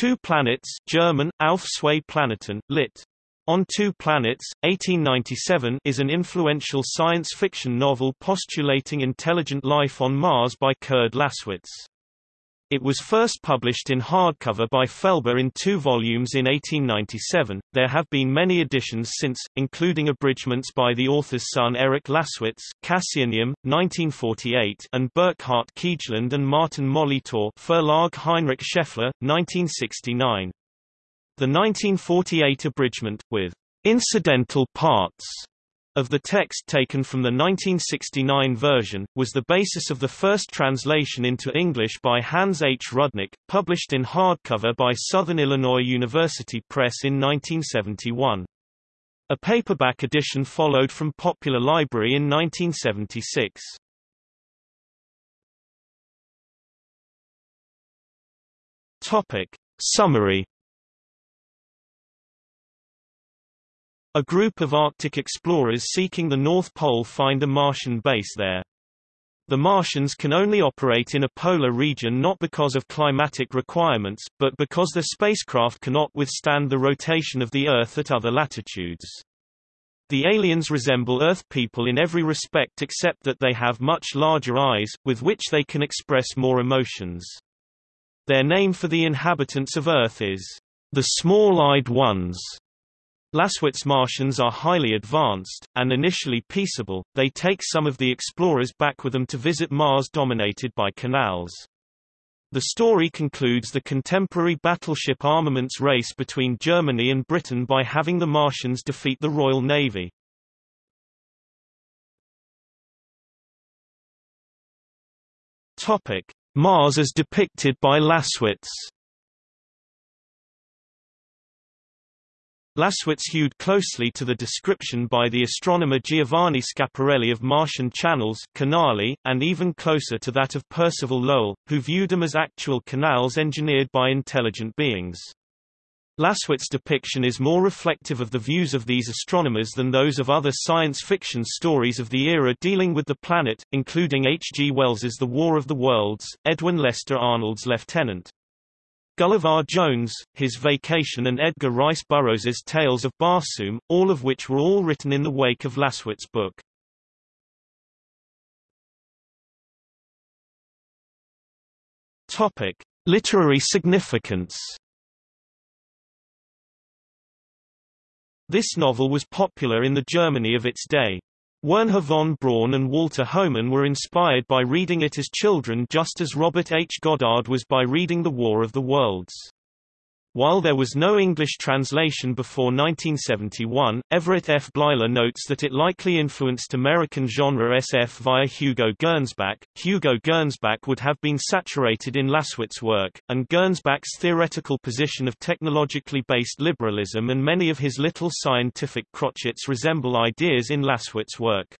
Two Planets German, Auf zwei Planeten, lit. On Two Planets, 1897 is an influential science fiction novel postulating intelligent life on Mars by Kurd Laßwitz. It was first published in hardcover by Felber in two volumes in 1897. There have been many editions since, including abridgments by the author's son Eric Laßwitz Cassianeum, 1948 and Burkhard Kiegeland and Martin Molitor Verlag Heinrich Scheffler, 1969. The 1948 abridgment, with incidental parts of the text taken from the 1969 version, was the basis of the first translation into English by Hans H. Rudnick, published in hardcover by Southern Illinois University Press in 1971. A paperback edition followed from Popular Library in 1976. Topic. Summary A group of Arctic explorers seeking the North Pole find a Martian base there. The Martians can only operate in a polar region not because of climatic requirements, but because their spacecraft cannot withstand the rotation of the Earth at other latitudes. The aliens resemble Earth people in every respect except that they have much larger eyes, with which they can express more emotions. Their name for the inhabitants of Earth is the small-eyed ones. Laßwitz Martians are highly advanced, and initially peaceable, they take some of the explorers back with them to visit Mars dominated by canals. The story concludes the contemporary battleship armaments race between Germany and Britain by having the Martians defeat the Royal Navy. Topic. Mars as depicted by Laßwitz Laßwitz hewed closely to the description by the astronomer Giovanni Schiaparelli of Martian channels canali, and even closer to that of Percival Lowell, who viewed them as actual canals engineered by intelligent beings. Laßwitz's depiction is more reflective of the views of these astronomers than those of other science fiction stories of the era dealing with the planet, including H. G. Wells's The War of the Worlds, Edwin Lester Arnold's Lieutenant. Gulliver Jones, His Vacation and Edgar Rice Burroughs's Tales of Barsoom, all of which were all written in the wake of Laßwitz's book. Topic: Literary significance. This novel was popular in the Germany of its day. Wernher von Braun and Walter Hohmann were inspired by reading it as children just as Robert H. Goddard was by reading The War of the Worlds. While there was no English translation before 1971, Everett F. Bleiler notes that it likely influenced American genre SF via Hugo Gernsback. Hugo Gernsback would have been saturated in Laßwitz's work, and Gernsback's theoretical position of technologically based liberalism and many of his little scientific crotchets resemble ideas in Laßwitz's work.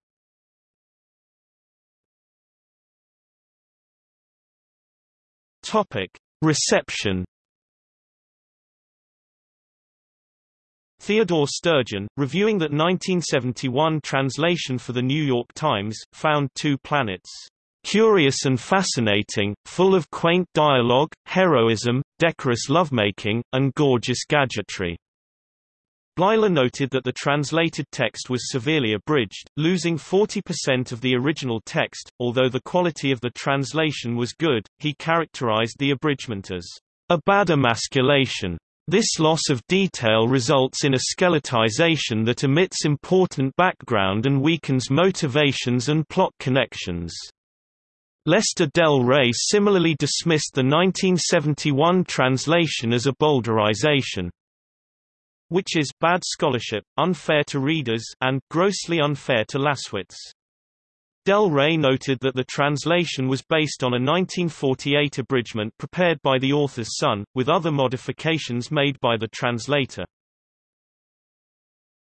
Reception Theodore Sturgeon, reviewing that 1971 translation for The New York Times, found Two Planets curious and fascinating, full of quaint dialogue, heroism, decorous lovemaking, and gorgeous gadgetry. Bleiler noted that the translated text was severely abridged, losing 40% of the original text. Although the quality of the translation was good, he characterized the abridgment as a bad emasculation this loss of detail results in a skeletization that omits important background and weakens motivations and plot connections. Lester Del Rey similarly dismissed the 1971 translation as a bowdlerization, which is bad scholarship, unfair to readers, and grossly unfair to Laßwitz. Del Rey noted that the translation was based on a 1948 abridgment prepared by the author's son, with other modifications made by the translator.